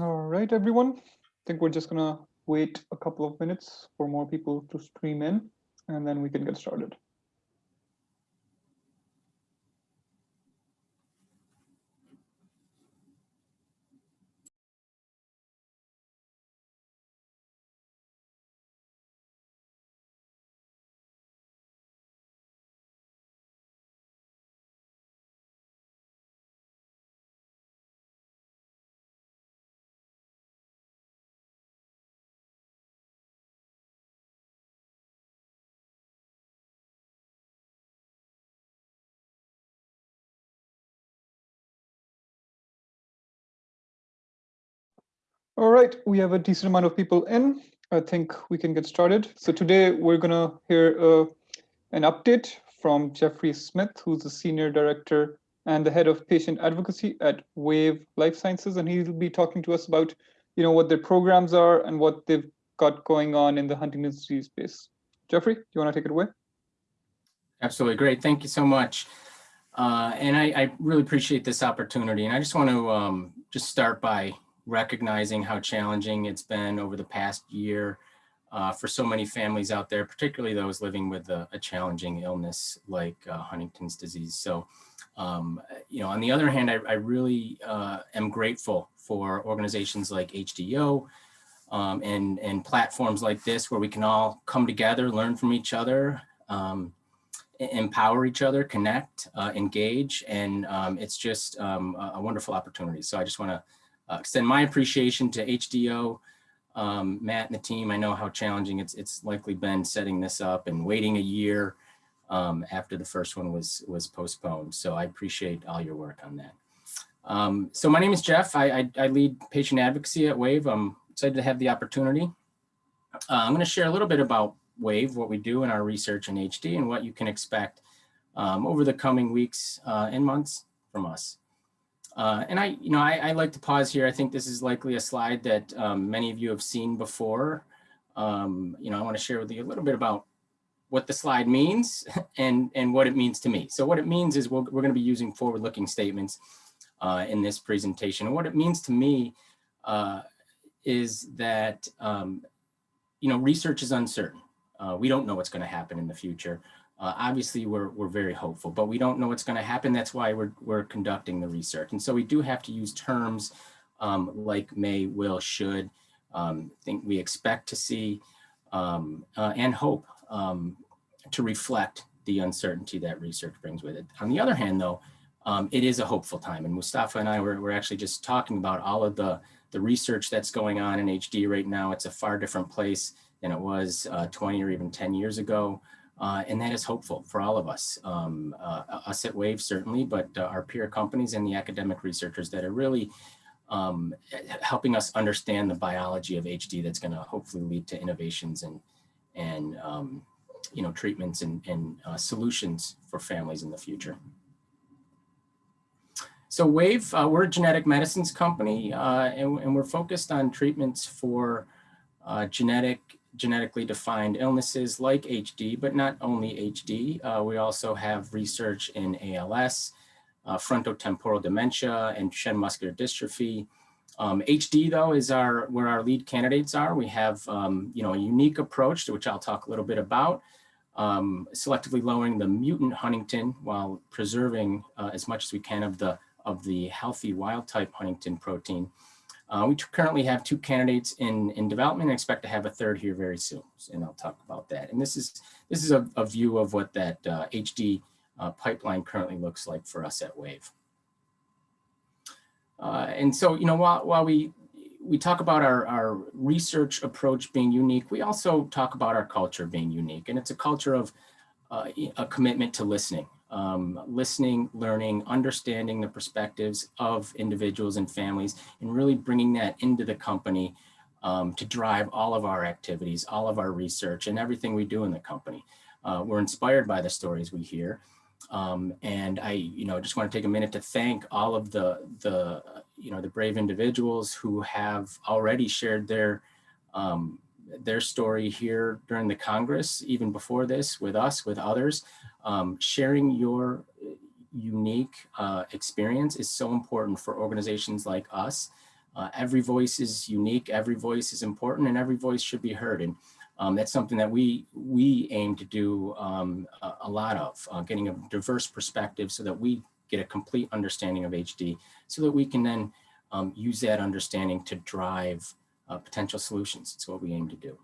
All right, everyone. I think we're just gonna wait a couple of minutes for more people to stream in, and then we can get started. All right, we have a decent amount of people in. I think we can get started. So today we're gonna hear uh, an update from Jeffrey Smith, who's the Senior Director and the Head of Patient Advocacy at Wave Life Sciences. And he'll be talking to us about you know, what their programs are and what they've got going on in the Huntington's disease space. Jeffrey, do you wanna take it away? Absolutely, great, thank you so much. Uh, and I, I, really appreciate this opportunity. And I just want to um, just start by recognizing how challenging it's been over the past year uh, for so many families out there, particularly those living with a, a challenging illness like uh, Huntington's disease. So, um, you know, on the other hand, I, I really uh, am grateful for organizations like HDO um, and, and platforms like this where we can all come together, learn from each other, um, empower each other, connect, uh, engage, and um, it's just um, a wonderful opportunity. So I just want to extend my appreciation to HDO, um, Matt and the team. I know how challenging it's, it's likely been setting this up and waiting a year um, after the first one was, was postponed. So I appreciate all your work on that. Um, so my name is Jeff. I, I, I, lead patient advocacy at WAVE. I'm excited to have the opportunity. Uh, I'm going to share a little bit about WAVE, what we do in our research in HD and what you can expect um, over the coming weeks uh, and months from us. Uh, and I, you know, I, I, like to pause here. I think this is likely a slide that um, many of you have seen before. Um, you know, I want to share with you a little bit about what the slide means and, and what it means to me. So what it means is we're, we're going to be using forward-looking statements uh, in this presentation. And what it means to me uh, is that, um, you know, research is uncertain. Uh, we don't know what's going to happen in the future. Uh, obviously, we're, we're very hopeful, but we don't know what's going to happen. That's why we're, we're conducting the research. And so we do have to use terms um, like may, will, should, um, think we expect to see, um, uh, and hope um, to reflect the uncertainty that research brings with it. On the other hand, though, um, it is a hopeful time. And Mustafa and I were, were actually just talking about all of the, the research that's going on in HD right now. It's a far different place than it was uh, 20 or even 10 years ago. Uh, and that is hopeful for all of us, um, uh, us at WAVE certainly, but uh, our peer companies and the academic researchers that are really um, helping us understand the biology of HD that's going to hopefully lead to innovations and, and um, you know, treatments and, and uh, solutions for families in the future. So WAVE, uh, we're a genetic medicines company uh, and, and, we're focused on treatments for genetic genetically defined illnesses like HD, but not only HD. Uh, we also have research in ALS, uh, frontotemporal dementia, and Duchenne muscular dystrophy. Um, HD though is our where our lead candidates are. We have um, you know a unique approach to which I'll talk a little bit about, um, selectively lowering the mutant Huntington while preserving uh, as much as we can of the of the healthy wild type Huntington protein. Uh, we currently have two candidates in, in development and expect to have a third here very soon. And I'll talk about that. And this is, this is a, a view of what that uh, HD uh, pipeline currently looks like for us at WAVE. Uh, and so, you know, while, while we, we talk about our, our research approach being unique, we also talk about our culture being unique. And it's a culture of uh, a commitment to listening um, listening, learning, understanding the perspectives of individuals and families, and really bringing that into the company um, to drive all of our activities, all of our research, and everything we do in the company. Uh, we're inspired by the stories we hear. Um, and I, you know, just want to take a minute to thank all of the, the, you know, the brave individuals who have already shared their, um, their story here during the Congress, even before this, with us, with others. Um, sharing your unique uh, experience is so important for organizations like us Uh, every voice is unique, every voice is important, and every voice should be heard. And um, that's something that we we aim to do um, a, a, lot of, uh, getting a diverse perspective so that we get a complete understanding of HD, so that we can then um, use that understanding to drive uh, potential solutions. It's what we aim to do.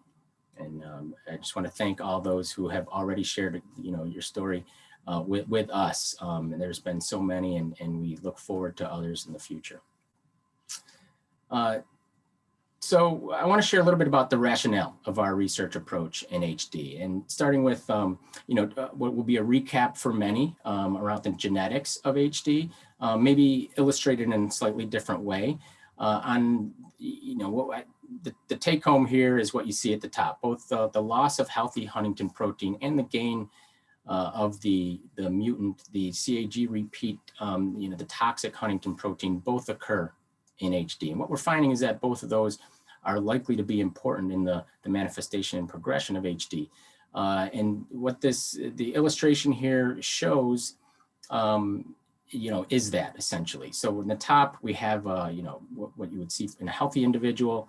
And um, I just want to thank all those who have already shared, you know, your story uh, with, with us. Um, and there's been so many, and, and we look forward to others in the future. Uh, so I want to share a little bit about the rationale of our research approach in HD and starting with, um, you know, uh, what will be a recap for many um, around the genetics of HD, uh, maybe illustrated in a slightly different way. Uh, on, you know, what the, the take home here is what you see at the top, both the, the loss of healthy Huntington protein and the gain uh, of the, the mutant, the CAG repeat, um, you know, the toxic Huntington protein both occur in HD. And what we're finding is that both of those are likely to be important in the, the manifestation and progression of HD. Uh, and what this, the illustration here shows, um, you know, is that essentially. So in the top, we have, uh, you know, what, what, you would see in a healthy individual,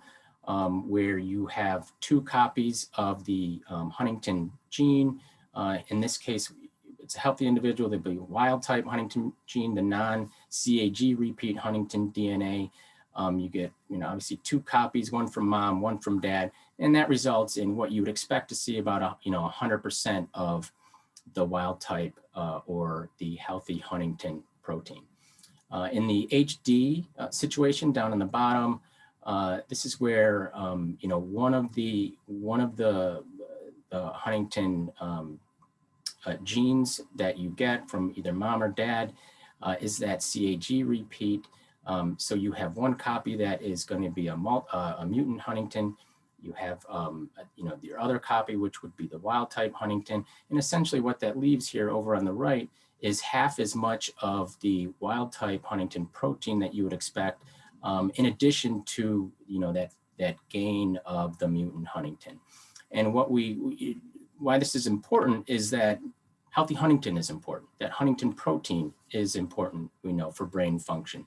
um, where you have two copies of the um, Huntington gene. Uh, in this case, it's a healthy individual, they'd be wild type Huntington gene, the non-CAG repeat Huntington DNA. Um, you get, you know, obviously two copies, one from mom, one from dad, and that results in what you would expect to see about, a, you know, 100% of the wild type uh, or the healthy Huntington protein. Uh, in the HD uh, situation down in the bottom, uh, this is where, um, you know, one of the, one of the, Huntington um, uh, genes that you get from either mom or dad uh, is that CAG repeat. Um, so you have one copy that is going to be a, uh, a mutant Huntington. You have, um, you know, your other copy, which would be the wild type Huntington. And essentially what that leaves here over on the right is half as much of the wild type Huntington protein that you would expect, um, in addition to, you know, that, that gain of the mutant Huntington. And what we, we why this is important is that healthy Huntington is important, that Huntington protein is important, we know, for brain function.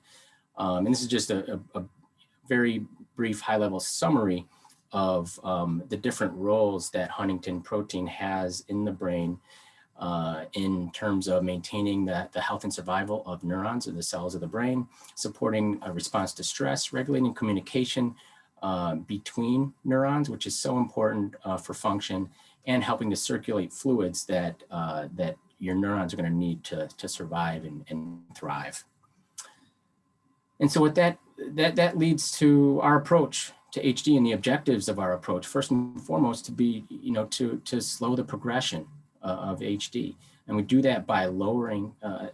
Um, and this is just a, a, a very brief high level summary of um, the different roles that Huntington protein has in the brain uh, in terms of maintaining the, the health and survival of neurons or the cells of the brain, supporting a response to stress, regulating communication uh, between neurons, which is so important uh, for function, and helping to circulate fluids that, uh, that your neurons are going to need to, to survive and, and thrive. And so what that, that, that leads to our approach to HD and the objectives of our approach, first and foremost, to be, you know, to, to slow the progression of HD. And we do that by lowering uh,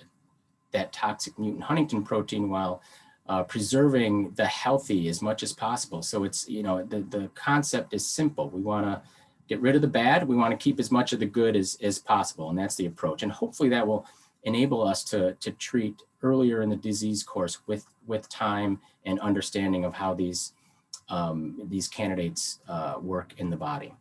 that toxic mutant Huntington protein while uh, preserving the healthy as much as possible. So it's, you know, the, the concept is simple. We want to get rid of the bad. We want to keep as much of the good as, as possible. And that's the approach. And hopefully that will enable us to, to treat earlier in the disease course with, with time and understanding of how these, um, these candidates uh, work in the body.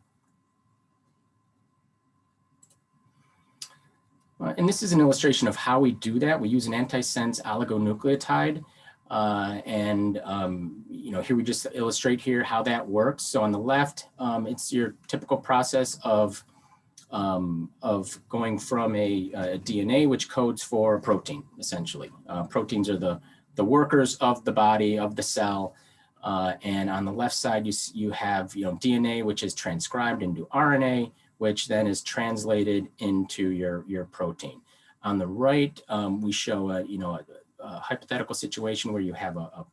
Uh, and this is an illustration of how we do that. We use an antisense oligonucleotide uh, and, um, you know, here we just illustrate here how that works. So on the left, um, it's your typical process of, um, of going from a, a, DNA, which codes for a protein, essentially. Uh, proteins are the, the workers of the body, of the cell. Uh, and on the left side, you, you have, you know, DNA, which is transcribed into RNA, which then is translated into your, your protein. On the right, um, we show a, you know, a, a hypothetical situation where you have a, a,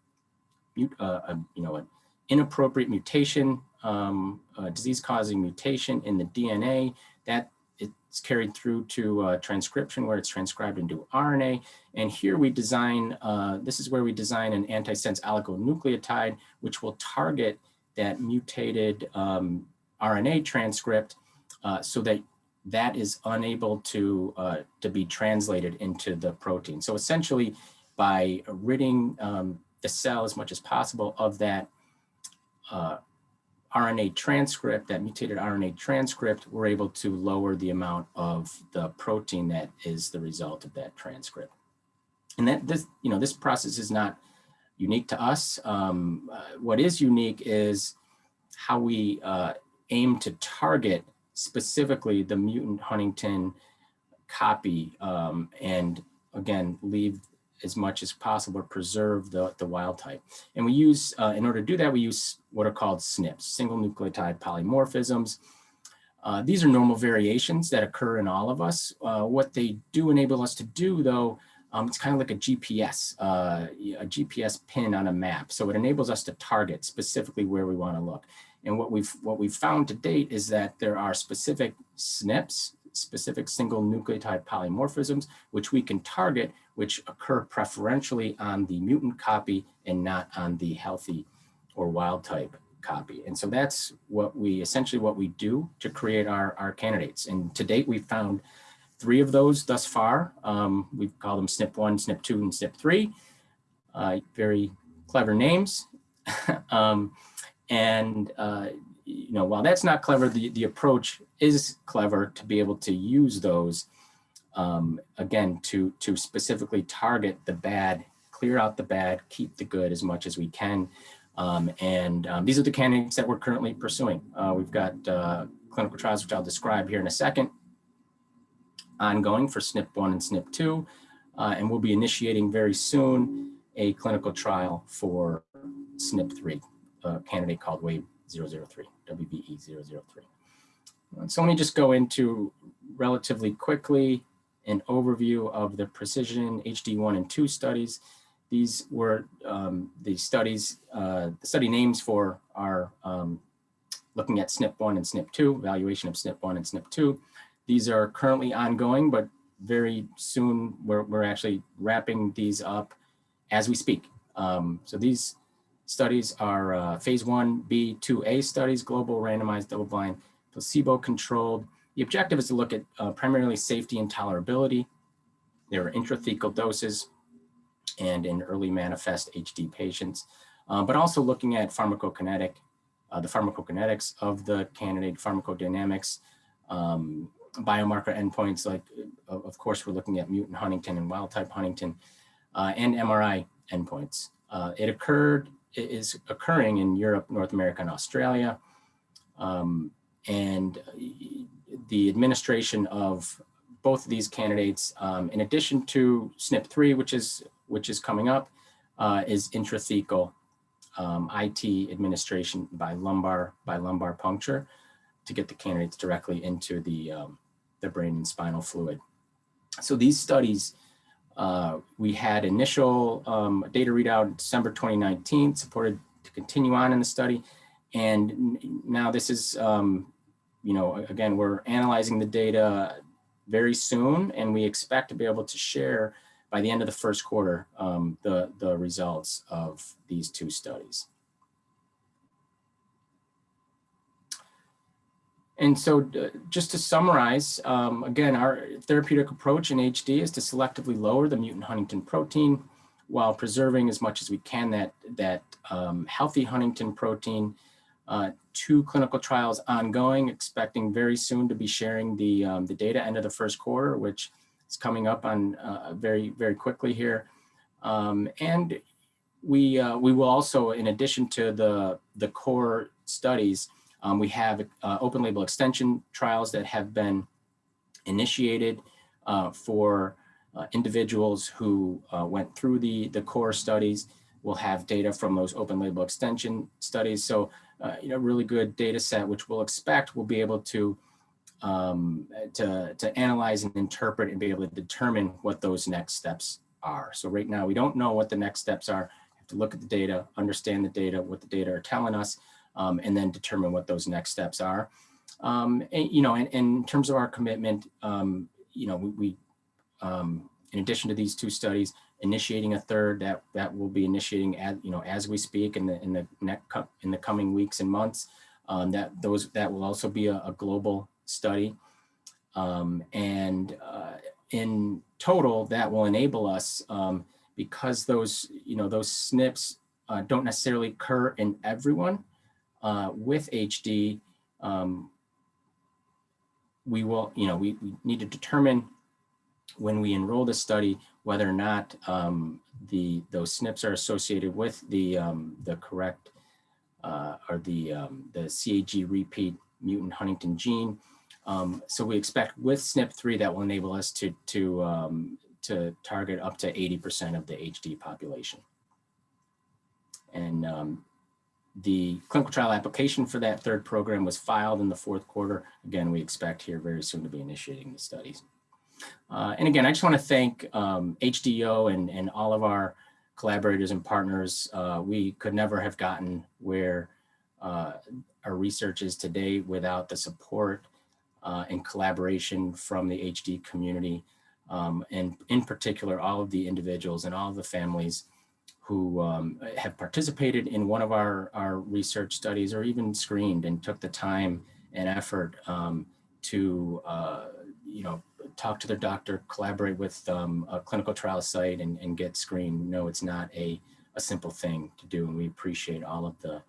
a, a you know, an inappropriate mutation, um, disease-causing mutation in the DNA that it's carried through to uh, transcription where it's transcribed into RNA. And here we design, uh, this is where we design an antisense oligonucleotide, which will target that mutated um, RNA transcript uh, so that that is unable to, uh, to be translated into the protein. So essentially, by ridding um, the cell as much as possible of that uh, RNA transcript, that mutated RNA transcript, we're able to lower the amount of the protein that is the result of that transcript. And that this, you know, this process is not unique to us. Um, uh, what is unique is how we uh, aim to target specifically the mutant Huntington copy um, and again, leave as much as possible preserve the, the wild type. And we use, uh, in order to do that, we use what are called SNPs, single nucleotide polymorphisms. Uh, these are normal variations that occur in all of us. Uh, what they do enable us to do though, um, it's kind of like a GPS, uh, a GPS pin on a map. So it enables us to target specifically where we wanna look. And what we've, what we've found to date is that there are specific SNPs, specific single nucleotide polymorphisms, which we can target, which occur preferentially on the mutant copy and not on the healthy or wild type copy. And so that's what we essentially what we do to create our, our candidates. And to date, we've found three of those thus far. Um, we call them SNP1, SNP2, and SNP3. Uh, very clever names. um, and uh, you know, while that's not clever, the, the approach is clever to be able to use those, um, again, to, to specifically target the bad, clear out the bad, keep the good as much as we can. Um, and um, these are the candidates that we're currently pursuing. Uh, we've got uh, clinical trials, which I'll describe here in a second, ongoing for SNP1 and SNP2, uh, and we'll be initiating very soon a clinical trial for SNP3, candidate called WAVE 003, WVE 003. So let me just go into relatively quickly an overview of the precision HD1 and 2 studies. These were um, the studies, uh, the study names for our um, looking at SNP1 and SNP2, evaluation of SNP1 and SNP2. These are currently ongoing, but very soon we're, we're actually wrapping these up as we speak. Um, so these studies are uh, phase one B, 2A studies, global randomized double-blind, placebo-controlled. The objective is to look at uh, primarily safety and tolerability. There are intrathecal doses and in early manifest HD patients, uh, but also looking at pharmacokinetic, uh, the pharmacokinetics of the candidate pharmacodynamics, um, biomarker endpoints like, of course, we're looking at mutant Huntington and wild type Huntington, uh, and MRI endpoints. Uh, it occurred is occurring in Europe, North America, and Australia. Um, and the administration of both of these candidates, um, in addition to SNP3, which is which is coming up, uh, is intrathecal um, IT administration by lumbar by lumbar puncture to get the candidates directly into the um, the brain and spinal fluid. So these studies uh, we had initial um, data readout in December 2019, supported to continue on in the study. And now this is, um, you know, again, we're analyzing the data very soon, and we expect to be able to share by the end of the first quarter um, the, the results of these two studies. And so uh, just to summarize, um, again, our therapeutic approach in HD is to selectively lower the mutant Huntington protein while preserving as much as we can that, that um, healthy Huntington protein. Uh, two clinical trials ongoing, expecting very soon to be sharing the, um, the data end of the first quarter, which is coming up on uh, very, very quickly here. Um, and we, uh, we will also, in addition to the, the core studies, um, we have uh, open label extension trials that have been initiated uh, for uh, individuals who uh, went through the, the core studies. We'll have data from those open label extension studies. So, uh, you know, really good data set, which we'll expect we'll be able to, um, to, to analyze and interpret and be able to determine what those next steps are. So right now, we don't know what the next steps are. We have to look at the data, understand the data, what the data are telling us, um, and then determine what those next steps are. Um, and, you know, and, and, in terms of our commitment, um, you know, we, we um, in addition to these two studies, initiating a third that that will be initiating as you know as we speak in the in the next in the coming weeks and months. Um, that those that will also be a, a global study, um, and uh, in total, that will enable us because those you know those SNPs uh, don't necessarily occur in everyone uh, with HD, um, we will, you know, we, we need to determine when we enroll the study, whether or not um, the those SNPs are associated with the um, the correct uh, or the um, the CAG repeat mutant Huntington gene. Um, so we expect with SNP3 that will enable us to to um, to target up to 80% of the HD population. And the clinical trial application for that third program was filed in the fourth quarter. Again, we expect here very soon to be initiating the studies. Uh, and again, I just want to thank um, HDO and, and all of our collaborators and partners. Uh, we could never have gotten where uh, our research is today without the support uh, and collaboration from the HD community. Um, and in particular, all of the individuals and all of the families who um, have participated in one of our, our research studies or even screened and took the time and effort um, to, uh, you know, talk to their doctor, collaborate with um, a clinical trial site and, and get screened. No, it's not a, a simple thing to do. And we appreciate all of the,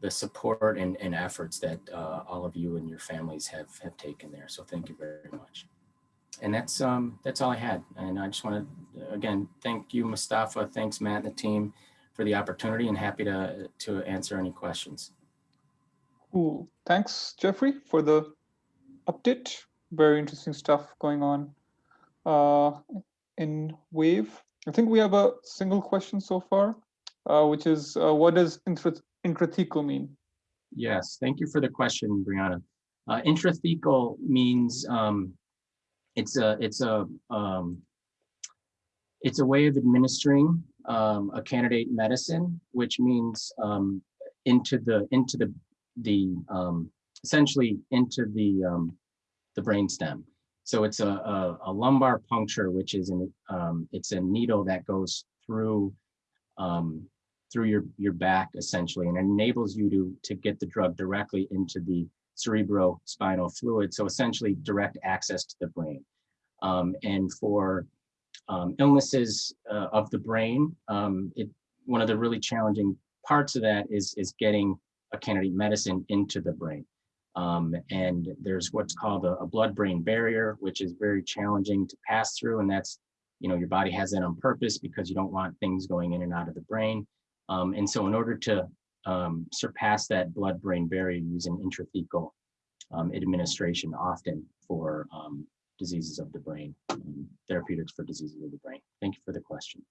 the support and, and efforts that uh, all of you and your families have, have taken there. So thank you very much. And that's um, that's all I had. And I just want to, again, thank you, Mustafa. Thanks, Matt and the team for the opportunity and happy to, to answer any questions. Cool. Thanks, Jeffrey, for the update. Very interesting stuff going on uh, in WAVE. I think we have a single question so far, uh, which is uh, what does intrathecal mean? Yes, thank you for the question, Brianna. Uh, intrathecal means um, it's a it's a um, it's a way of administering um, a candidate medicine, which means um, into the into the the um, essentially into the um, the brainstem. So it's a, a, a, lumbar puncture, which is an um, it's a needle that goes through um, through your your back essentially, and enables you to to get the drug directly into the cerebrospinal fluid. So essentially direct access to the brain. Um, and for um, illnesses uh, of the brain, um, it, one of the really challenging parts of that is, is getting a candidate medicine into the brain. Um, and there's what's called a, a blood-brain barrier, which is very challenging to pass through. And that's, you know, your body has that on purpose because you don't want things going in and out of the brain. Um, and so in order to um, surpass that blood-brain barrier using intrathecal um, administration often for um, diseases of the brain, um, therapeutics for diseases of the brain. Thank you for the question.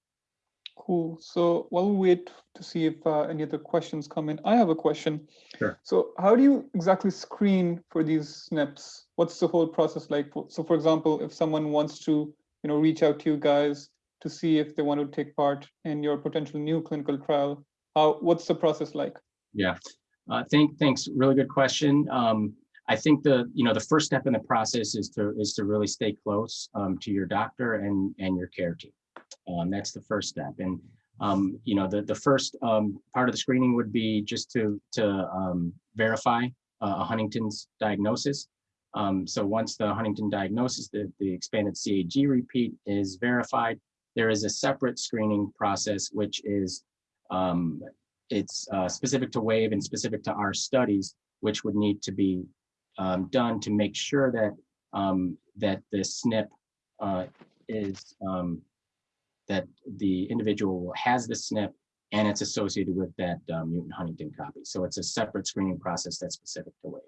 Cool. So while we wait to see if uh, any other questions come in, I have a question. Sure. So how do you exactly screen for these SNPs? What's the whole process like? So for example, if someone wants to, you know, reach out to you guys to see if they want to take part in your potential new clinical trial, how, what's the process like? Yeah, uh, thank, thanks. Really good question. Um, I think the you know the first step in the process is to is to really stay close um, to your doctor and and your care team. Um, that's the first step. And um, you know the the first um, part of the screening would be just to to um, verify uh, a Huntington's diagnosis. Um, so once the Huntington diagnosis, the, the expanded CAG repeat is verified, there is a separate screening process which is it's uh, specific to WAVE and specific to our studies, which would need to be um, done to make sure that um, that the SNP uh, is um, that the individual has the SNP and it's associated with that uh, mutant Huntington copy. So it's a separate screening process that's specific to WAVE.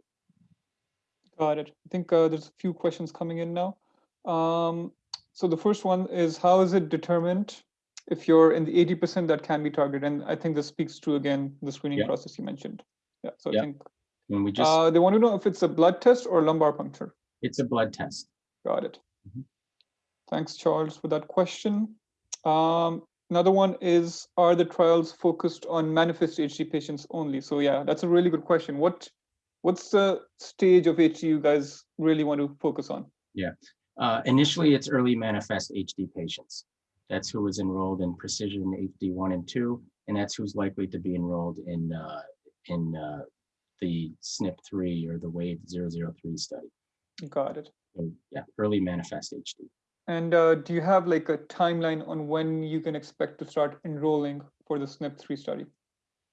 Got it. I think uh, there's a few questions coming in now. Um, so the first one is how is it determined if you're in the 80% that can be targeted? And I think this speaks to, again, the screening yeah. process you mentioned. Yeah, so yeah. I think when we just uh, they want to know if it's a blood test or lumbar puncture. It's a blood test. Got it. Mm -hmm. Thanks, Charles, for that question. Um, another one is, are the trials focused on manifest HD patients only? So yeah, that's a really good question. What What's the stage of HD you guys really want to focus on? Yeah, uh, initially it's early manifest HD patients. That's who was enrolled in Precision HD 1 and 2, and that's who's likely to be enrolled in uh, in uh, the SNP3 or the WAVE 003 study. Got it. So, yeah, early manifest HD. And uh, do you have like a timeline on when you can expect to start enrolling for the SNP3 study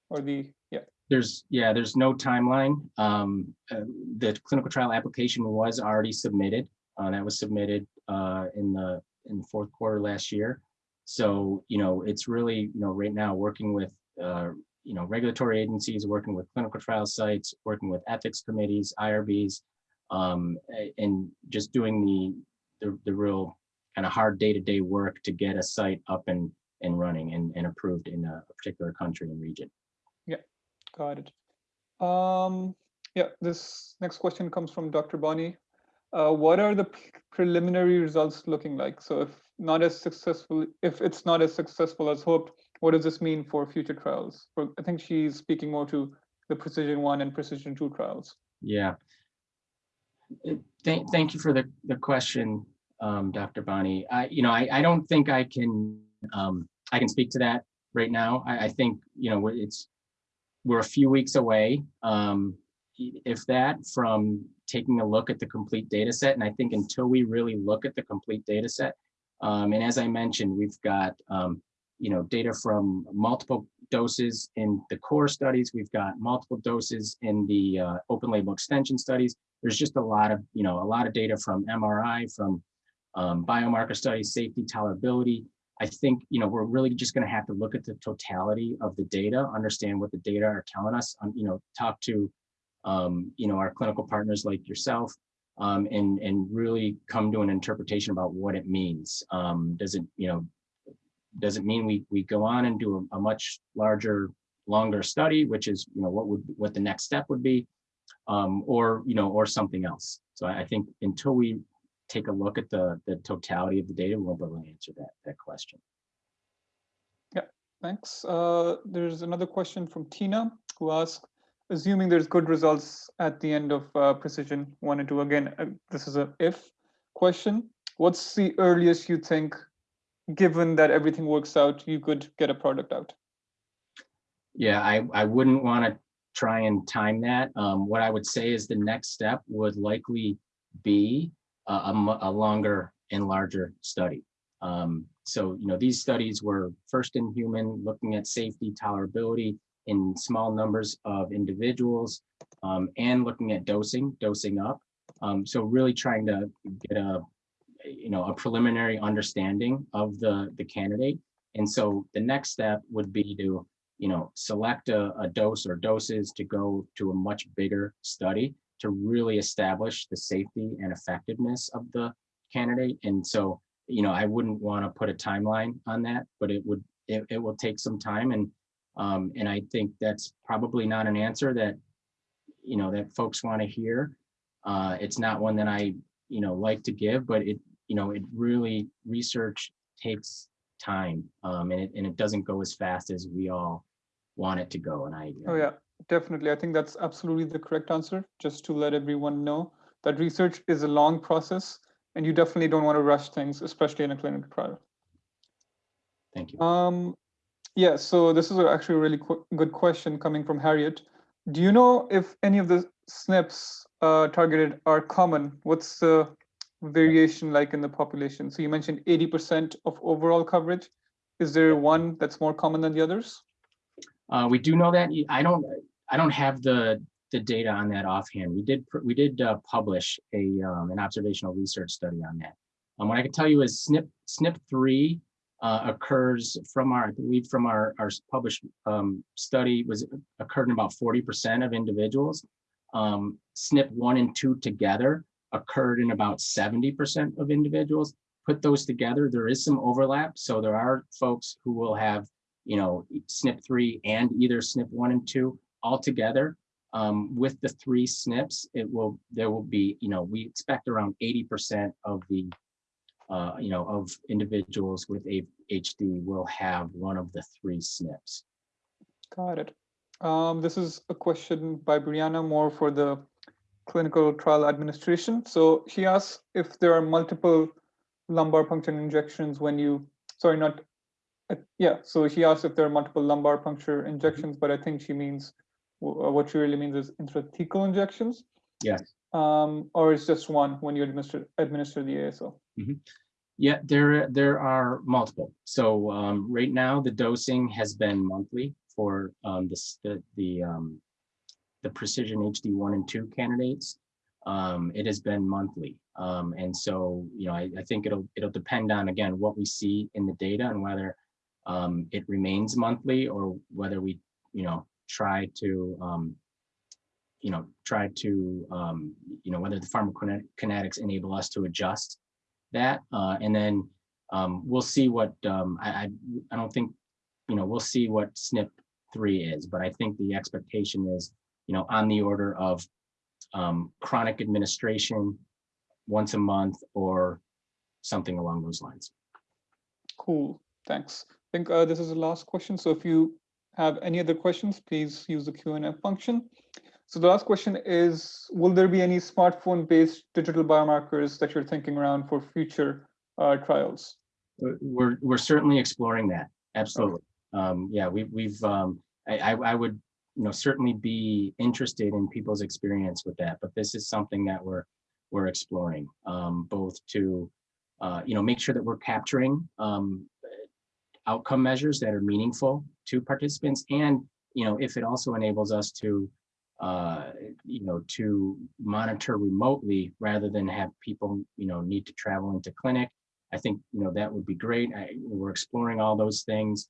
or the, yeah. There's, yeah, there's no timeline. Um, uh, the clinical trial application was already submitted. Uh, that was submitted uh, in the in the fourth quarter last year. So, you know, it's really, you know, right now working with, uh, you know, regulatory agencies, working with clinical trial sites, working with ethics committees, IRBs, um, and just doing the, the, the real kind of hard day-to-day work to get a site up and, and running and, and approved in a particular country and region. Yeah, got it. Um, yeah, this next question comes from Dr. Bonnie. Uh, what are the preliminary results looking like? So if not as successful, if it's not as successful as hoped, what does this mean for future trials? For, I think she's speaking more to the precision one and precision two trials. Yeah. Thank, thank you for the, the question, um, Dr. Bonnie. I, you know, I, I don't think I can, um, I can speak to that right now. I, I think, you know, it's, we're a few weeks away, um, if that, from taking a look at the complete data set. And I think until we really look at the complete data set, um, and as I mentioned, we've got, um, you know, data from multiple doses in the core studies. We've got multiple doses in the uh, open label extension studies. There's just a lot of, you know, a lot of data from MRI, from um, biomarker studies, safety, tolerability. I think, you know, we're really just going to have to look at the totality of the data, understand what the data are telling us, um, you know, talk to, um, you know, our clinical partners like yourself, um, and, and really come to an interpretation about what it means. Um, does it, you know, does it mean we, we go on and do a, a much larger, longer study, which is, you know, what would, what the next step would be, um, or, you know, or something else. So I I think until we take a look at the, the totality of the data, we won't be able to answer that, that question. Yeah, thanks. Uh, there's another question from Tina who asks, assuming there's good results at the end of uh, precision one and two, again, uh, this is a if question. What's the earliest you think, given that everything works out, you could get a product out? Yeah, I, I wouldn't want to try and time that. Um, what I would say is the next step would likely be a, a, a longer and larger study. Um, so, you know, these studies were first in human, looking at safety, tolerability in small numbers of individuals, um, and looking at dosing, dosing up. Um, so really trying to get a, you know, a preliminary understanding of the, the candidate. And so the next step would be to, you know, select a, a dose or doses to go to a much bigger study to really establish the safety and effectiveness of the candidate. And so, you know, I wouldn't want to put a timeline on that, but it would, it, it will take some time. And, um, and I think that's probably not an answer that, you know, that folks want to hear. Uh, it's not one that I, you know, like to give, but it, you know, it really, research takes time. Um, and it, and it doesn't go as fast as we all want it to go. And I. Oh, yeah, definitely. I think that's absolutely the correct answer, just to let everyone know that research is a long process and you definitely don't want to rush things, especially in a clinical trial. Thank you. Um, yeah, so this is actually a really good question coming from Harriet. Do you know if any of the SNPs uh, targeted are common? What's the variation like in the population? So you mentioned 80% of overall coverage. Is there one that's more common than the others? Uh, we do know that. I don't, I don't have the, the data on that offhand. We did, we did uh, publish a, um, an observational research study on that. Um, what I can tell you is SNP, SNP three uh, occurs from our, I believe from our, our published um, study was occurred in about forty percent of individuals. Um, SNP one and two together occurred in about seventy percent of individuals. Put those together, there is some overlap. So there are folks who will have you know, SNP three and either SNP one and two all together. Um, with the three SNPs, it will, there will be, you know, we expect around eighty percent of the, uh, you know, of individuals with a HD will have one of the three SNPs. Got it. Um, this is a question by Brianna more for the clinical trial administration. So she asks if there are multiple lumbar puncture injections when you, sorry, not, uh, yeah, so she asks if there are multiple lumbar puncture injections, but I think she means, uh, what she really means is intrathecal injections. Yes. Um, or it's just one when you administer, administer the ASO. Yeah, there, there are multiple. So um, right now, the dosing has been monthly for um, this, the, the, um, the Precision HD one and two candidates. um, it has been monthly. Um, and so, you know, I, I think it'll it'll depend on again what we see in the data and whether um, it remains monthly or whether we, you know, try to, um, you know, try to, um, you know, whether the pharmacokinetics enable us to adjust that. Uh, and then um, we'll see what, um, I, I, don't think, you know, we'll see what SNP three is, but I think the expectation is, you know, on the order of um, chronic administration once a month or something along those lines. Cool, thanks. I think uh, this is the last question. So if you have any other questions, please use the Q&A function. So the last question is, will there be any smartphone-based digital biomarkers that you're thinking around for future uh, trials? We're, we're certainly exploring that. Absolutely. Okay. Um, yeah, we, we've, um, I, I would, you know, certainly be interested in people's experience with that, but this is something that we're, we're exploring, um, both to, uh, you know, make sure that we're capturing um, outcome measures that are meaningful to participants and you know if it also enables us to uh, you know to monitor remotely rather than have people you know need to travel into clinic. I think you know that would be great. I, we're exploring all those things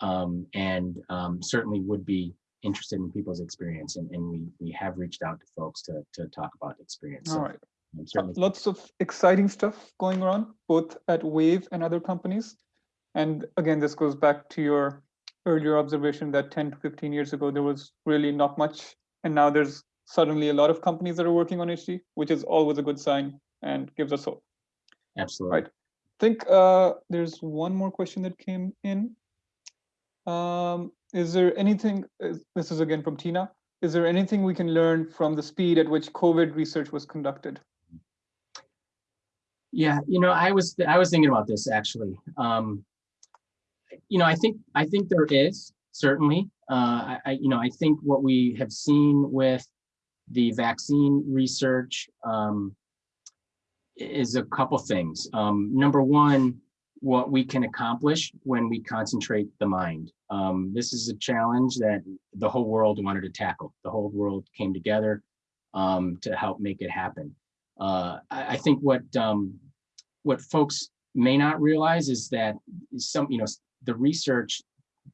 um, and um, certainly would be interested in people's experience and, and we we have reached out to folks to to talk about experience. All so, right. Lots of exciting stuff going on both at wave and other companies. And again, this goes back to your earlier observation that 10 to 15 years ago, there was really not much. And now there's suddenly a lot of companies that are working on HD, which is always a good sign and gives us hope. Absolutely. Right. I think uh, there's one more question that came in. Um, is there anything, this is again from Tina, is there anything we can learn from the speed at which COVID research was conducted? Yeah, you know, I was I was thinking about this actually. Um, you know, I think I think there is certainly. Uh, I, you know, I think what we have seen with the vaccine research um, is a couple things. Um, number one, what we can accomplish when we concentrate the mind. Um, this is a challenge that the whole world wanted to tackle. The whole world came together um, to help make it happen. Uh, I, I, think what um, what folks may not realize is that some, you know, the research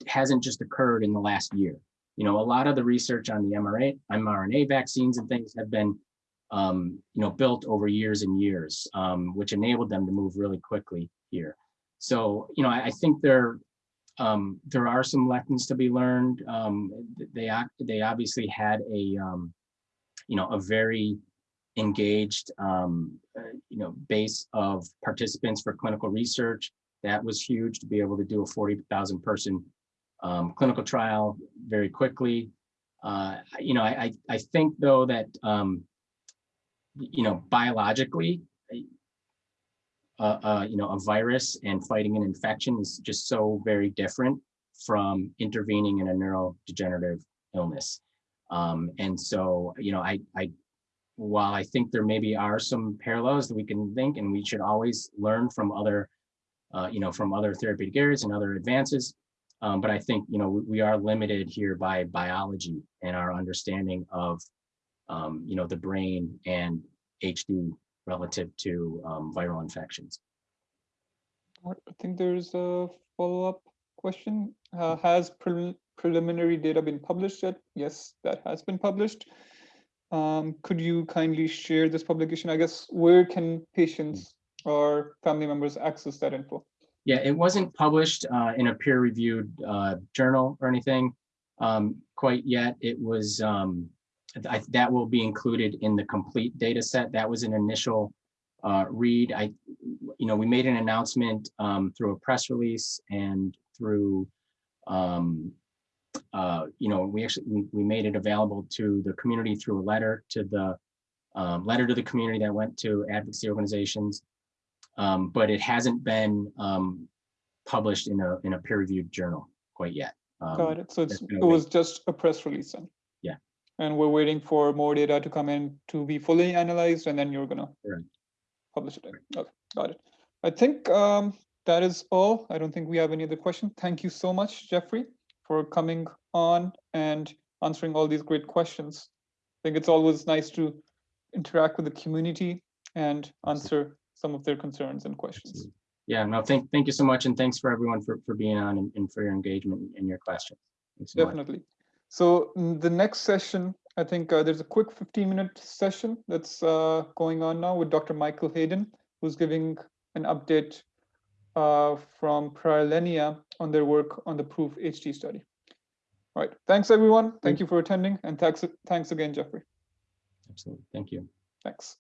hasn't just occurred in the last year. You know, a lot of the research on the mRNA, mRNA vaccines and things have been, um, you know, built over years and years, um, which enabled them to move really quickly here. So, you know, I, I think there, um, there are some lessons to be learned. Um, they they obviously had a, um, you know, a very engaged, um, uh, you know, base of participants for clinical research. That was huge to be able to do a 40,000 person um, clinical trial very quickly. Uh, you know, I, I think though that, um, you know, biologically, uh, uh, you know, a virus and fighting an infection is just so very different from intervening in a neurodegenerative illness. Um, and so, you know, I, I, while I think there maybe are some parallels that we can think, and we should always learn from other uh, you know, from other therapeutic areas and other advances. Um, but I think, you know, we, we, are limited here by biology and our understanding of, um, you know, the brain and HD relative to um, viral infections. I think there's a follow-up question. Uh, has pre preliminary data been published yet? Yes, that has been published. Um, could you kindly share this publication? I guess where can patients or family members access that info? Yeah, it wasn't published uh, in a peer-reviewed uh, journal or anything um, quite yet. It was, um, I, that will be included in the complete data set. That was an initial uh, read. I, you know, we made an announcement um, through a press release and through, um, uh, you know, we actually, we, made it available to the community through a letter to the um, letter to the community that went to advocacy organizations um, but it hasn't been um, published in a in a peer-reviewed journal quite yet. Um, Got it. So it was just a press release then. Yeah. And we're waiting for more data to come in to be fully analyzed, and then you're gonna right. publish it. Right. Okay, got it. I think um, that is all. I don't think we have any other questions. Thank you so much, Jeffrey, for coming on and answering all these great questions. I think it's always nice to interact with the community and answer some of their concerns and questions. Yeah, no, thank, thank you so much. And thanks for everyone for, for being on and, and for your engagement and your questions. So much. Definitely. So mm, the next session, I think uh, there's a quick 15 minute session that's uh, going on now with Dr. Michael Hayden, who's giving an update uh, from Prilenia on their work on the Proof HD study. All right. Thanks, everyone. Thank Thank- you for attending. And thanks, thanks again, Jeffrey. Absolutely. Thank you. Thanks.